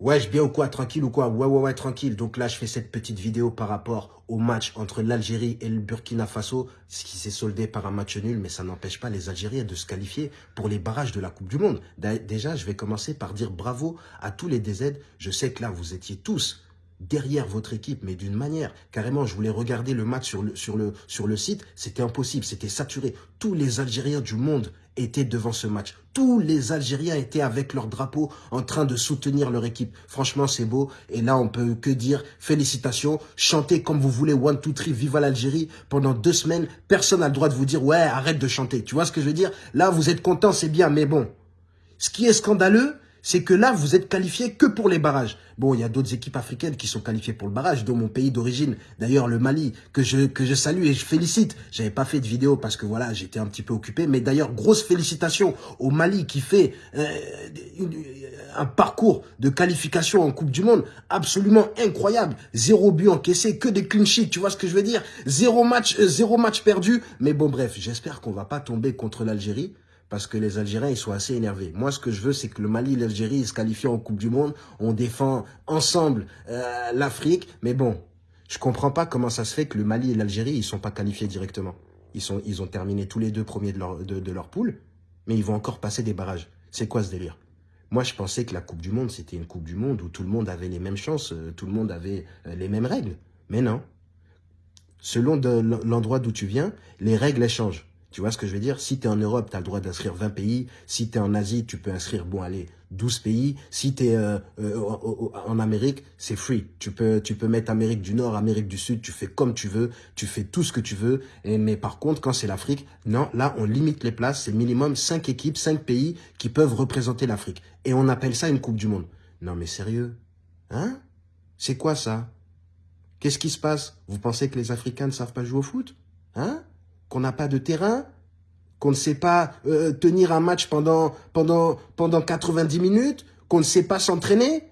Ouais, je bien ou quoi Tranquille ou quoi? Ouais, ouais, ouais, tranquille. Donc là, je fais cette petite vidéo par rapport au match entre l'Algérie et le Burkina Faso, ce qui s'est soldé par un match nul, mais ça n'empêche pas les Algériens de se qualifier pour les barrages de la Coupe du Monde. Déjà, je vais commencer par dire bravo à tous les DZ. Je sais que là, vous étiez tous derrière votre équipe, mais d'une manière. Carrément, je voulais regarder le match sur le, sur le, sur le site. C'était impossible, c'était saturé. Tous les Algériens du monde étaient devant ce match. Tous les Algériens étaient avec leur drapeau en train de soutenir leur équipe. Franchement, c'est beau. Et là, on peut que dire félicitations. Chantez comme vous voulez, one, two, three, viva l'Algérie. Pendant deux semaines, personne n'a le droit de vous dire, ouais, arrête de chanter. Tu vois ce que je veux dire? Là, vous êtes content, c'est bien, mais bon. Ce qui est scandaleux, c'est que là, vous êtes qualifié que pour les barrages. Bon, il y a d'autres équipes africaines qui sont qualifiées pour le barrage, dont mon pays d'origine, d'ailleurs le Mali, que je, que je salue et je félicite. J'avais pas fait de vidéo parce que voilà, j'étais un petit peu occupé, mais d'ailleurs, grosse félicitations au Mali qui fait euh, un parcours de qualification en Coupe du Monde absolument incroyable. Zéro but encaissé, que des clean tu vois ce que je veux dire? Zéro match, euh, zéro match perdu. Mais bon, bref, j'espère qu'on va pas tomber contre l'Algérie parce que les Algériens, ils sont assez énervés. Moi, ce que je veux, c'est que le Mali et l'Algérie se qualifient en Coupe du Monde. On défend ensemble euh, l'Afrique. Mais bon, je comprends pas comment ça se fait que le Mali et l'Algérie, ils sont pas qualifiés directement. Ils, sont, ils ont terminé tous les deux premiers de leur, de, leur poule, mais ils vont encore passer des barrages. C'est quoi ce délire? Moi, je pensais que la Coupe du Monde, c'était une Coupe du Monde où tout le monde avait les mêmes chances, euh, tout le monde avait euh, les mêmes règles. Mais non. Selon l'endroit d'où tu viens, les règles, changent. Tu vois ce que je veux dire? Si tu en Europe, tu as le droit d'inscrire 20 pays. Si tu en Asie, tu peux inscrire, bon, allez, 12 pays. Si tu euh, euh, en Amérique, c'est free. Tu peux, tu peux mettre Amérique du Nord, Amérique du Sud, tu fais comme tu veux, tu fais tout ce que tu veux. Mais par contre, quand c'est l'Afrique, non, là, on limite les places. C'est minimum 5 équipes, 5 pays qui peuvent représenter l'Afrique. Et on appelle ça une Coupe du Monde. Non, mais sérieux? Hein? C'est quoi ça? Qu'est-ce qui se passe? Vous pensez que les Africains ne savent pas jouer au foot? Hein? Qu'on n'a pas de terrain, qu'on ne sait pas euh, tenir un match pendant, pendant, pendant 90 minutes, qu'on ne sait pas s'entraîner,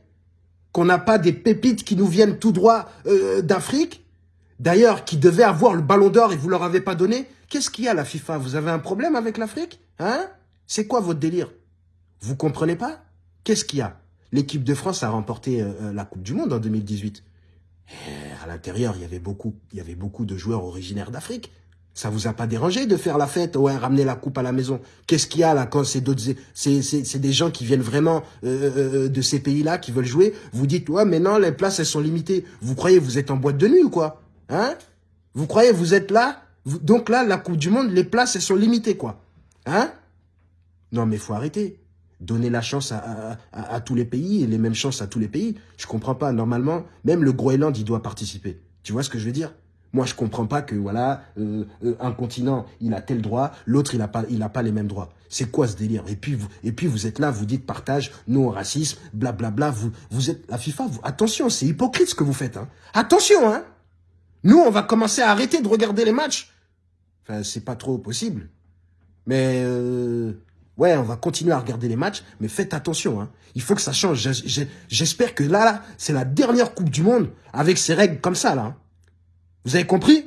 qu'on n'a pas des pépites qui nous viennent tout droit euh, d'Afrique, d'ailleurs, qui devaient avoir le ballon d'or et vous leur avez pas donné. Qu'est-ce qu'il y a, la FIFA? Vous avez un problème avec l'Afrique? Hein? C'est quoi votre délire? Vous comprenez pas? Qu'est-ce qu'il y a? L'équipe de France a remporté euh, la Coupe du Monde en 2018. à l'intérieur, il y avait beaucoup de joueurs originaires d'Afrique. Ça vous a pas dérangé de faire la fête, ouais, ramener la coupe à la maison Qu'est-ce qu'il y a là quand c'est d'autres, c'est des gens qui viennent vraiment euh, euh, de ces pays-là, qui veulent jouer. Vous dites, ouais, mais non, les places elles sont limitées. Vous croyez vous êtes en boîte de nuit ou quoi Hein? Vous croyez vous êtes là? Donc là, la Coupe du Monde, les places elles sont limitées quoi Hein? Non mais faut arrêter. Donner la chance à, à, à, tous les pays et les mêmes chances à tous les pays. Je comprends pas. Normalement, même le Groenland, il doit participer. Tu vois ce que je veux dire? Moi, je comprends pas que voilà, euh, euh, un continent, il a tel droit, l'autre, il a pas, il a pas les mêmes droits. C'est quoi ce délire? Et puis vous, et puis vous êtes là, vous dites partage, non racisme, blablabla. Vous, vous êtes la FIFA. Vous, attention, c'est hypocrite ce que vous faites. Hein. Attention, hein. Nous, on va commencer à arrêter de regarder les matchs. Enfin, c'est pas trop possible. Mais euh, ouais, on va continuer à regarder les matchs, mais faites attention. Hein. Il faut que ça change. J'espère que là, là c'est la dernière Coupe du Monde avec ces règles comme ça là. Hein. Vous avez compris?